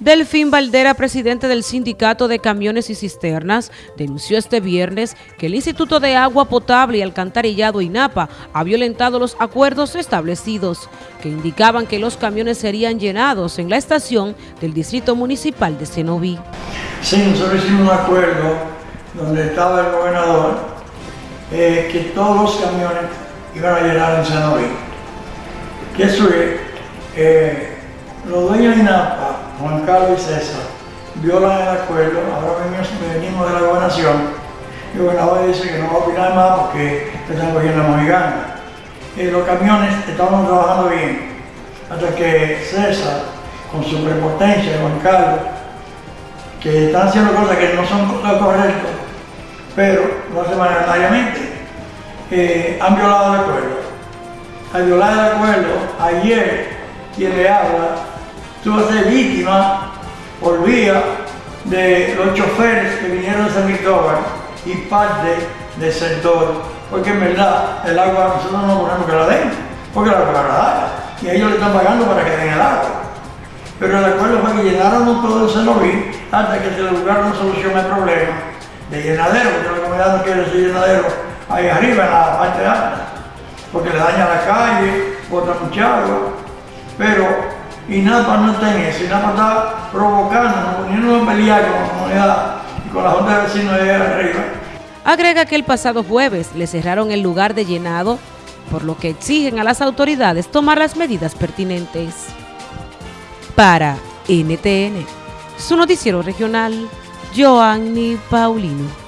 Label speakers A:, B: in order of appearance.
A: Delfín Valdera, presidente del Sindicato de Camiones y Cisternas, denunció este viernes que el Instituto de Agua Potable y Alcantarillado INAPA ha violentado los acuerdos establecidos, que indicaban que los camiones serían llenados en la estación del Distrito Municipal de Cenoví.
B: Sí, nosotros hicimos un acuerdo donde estaba el gobernador eh, que todos los camiones iban a llenar en Cenoví. Que eso es, eh, los dueños de INAPA Juan Carlos y César violan el acuerdo, ahora venimos de la gobernación, y el gobernador dice que no va a opinar más porque están cogiendo la mojigana. Y los camiones estaban trabajando bien, hasta que César, con su prepotencia, Juan Carlos, que están haciendo cosas que no son correctas, pero lo hacen mayoritariamente, eh, han violado el acuerdo. Al violar el acuerdo, ayer quien le habla tuvo que ser víctima por vía de los choferes que vinieron de San Cristóbal y parte del sector, porque en verdad el agua nosotros no ponemos que la den, porque la agua y ellos le están pagando para que den el agua. Pero el acuerdo fue que llenaron todo el cenoví hasta que se le una solución al problema de llenadero, porque la comunidad no quiere decir llenadero ahí arriba en la parte alta, porque le daña la calle, bota mucha agua, pero y nada no está en eso, y nada está provocando, poniendo a pelear con la comunidad y con la Junta de Vecinos de arriba.
A: Agrega que el pasado jueves le cerraron el lugar de llenado, por lo que exigen a las autoridades tomar las medidas pertinentes. Para NTN, su noticiero regional, Joanny Paulino.